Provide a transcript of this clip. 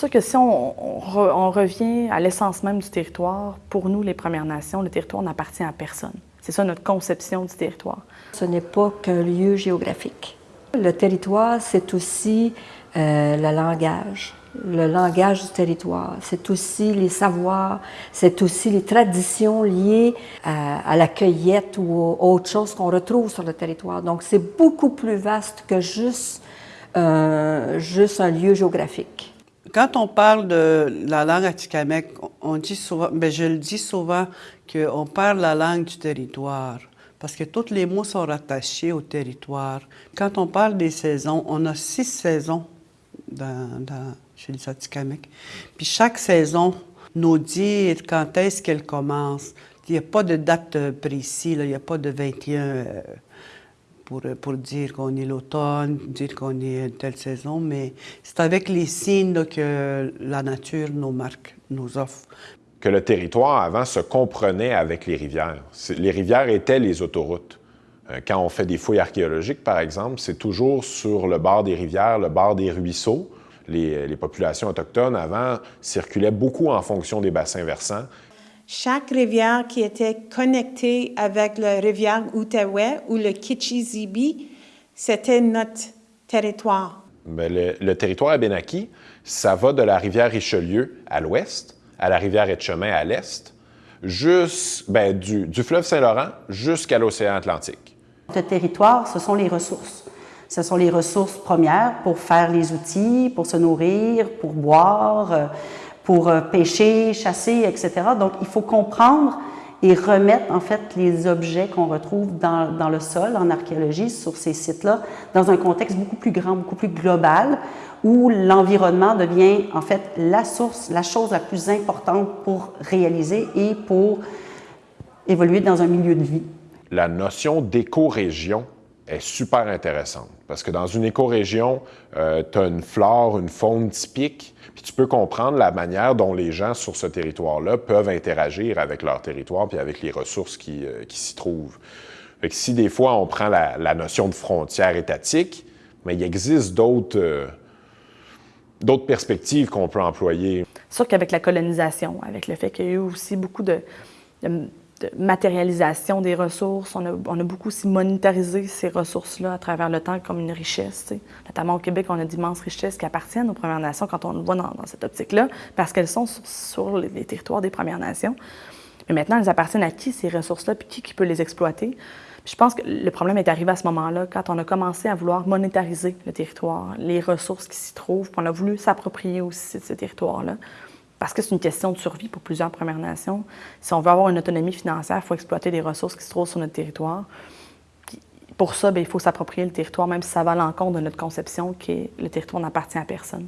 Sûr que si on, revient à l'essence même du territoire, pour nous, les Premières Nations, le territoire n'appartient à personne. C'est ça notre conception du territoire. Ce n'est pas qu'un lieu géographique. Le territoire, c'est aussi euh, le langage, le langage du territoire. C'est aussi les savoirs, c'est aussi les traditions liées à, la cueillette ou autre chose qu'on retrouve sur le territoire. Donc, c'est beaucoup plus vaste que juste un lieu géographique. Quand on parle de la langue atikamekw, on dit souvent, ben je le dis souvent, qu'on parle la langue du territoire. Parce que tous les mots sont rattachés au territoire. Quand on parle des saisons, on a six saisons dans, chez les Atikamekw. Puis chaque saison nous dit quand est-ce qu'elle commence. Il n'y a pas de date précise, il n'y a pas de 21 pour, pour dire qu'on est l'automne, dire qu'on est telle saison, mais c'est avec les signes que la nature nous marque, nous offre. Que le territoire avant se comprenait avec les rivières. Les rivières étaient les autoroutes. Euh, quand on fait des fouilles archéologiques, par exemple, c'est toujours sur le bord des rivières, le bord des ruisseaux. Les, les, populations autochtones, avant, circulaient beaucoup en fonction des bassins versants chaque rivière qui était connectée avec la rivière Outaouais ou le Kichizibi, c'était notre territoire. Le, le, territoire Abenaki, ça va de la rivière Richelieu à l'ouest, à la rivière Etchemin à l'est, ben, du, du fleuve Saint-Laurent jusqu'à l'océan Atlantique. Ce territoire, ce sont les ressources. Ce sont les ressources premières pour faire les outils, pour se nourrir, pour boire, euh, pour euh, pêcher, chasser, etc. Donc, il faut comprendre et remettre en fait les objets qu'on retrouve dans, dans, le sol en archéologie sur ces sites-là dans un contexte beaucoup plus grand, beaucoup plus global où l'environnement devient en fait la source, la chose la plus importante pour réaliser et pour évoluer dans un milieu de vie. La notion d'éco-région est super intéressante parce que dans une écorégion, euh, tu as une flore, une faune typique, puis tu peux comprendre la manière dont les gens sur ce territoire-là peuvent interagir avec leur territoire puis avec les ressources qui, euh, qui s'y trouvent. Fait que si des fois on prend la, notion de frontière étatique, mais il existe d'autres euh, d'autres perspectives qu'on peut employer. C'est sûr qu'avec la colonisation, avec le fait qu'il y a eu aussi beaucoup de de matérialisation des ressources. On a, beaucoup aussi monétarisé ces ressources-là à travers le temps comme une richesse. Notamment au Québec, on a d'immenses richesses qui appartiennent aux Premières Nations quand on le voit dans, cette optique-là, parce qu'elles sont sur, les, territoires des Premières Nations. Mais maintenant, elles appartiennent à qui ces ressources-là, puis qui, qui peut les exploiter? je pense que le problème est arrivé à ce moment-là, quand on a commencé à vouloir monétariser le territoire, les ressources qui s'y trouvent, puis on a voulu s'approprier aussi de ce territoire-là parce que c'est une question de survie pour plusieurs Premières Nations. Si on veut avoir une autonomie financière, il faut exploiter les ressources qui se trouvent sur notre territoire. Pour ça, bien, il faut s'approprier le territoire, même si ça va à l'encontre de notre conception qui est le territoire n'appartient à personne.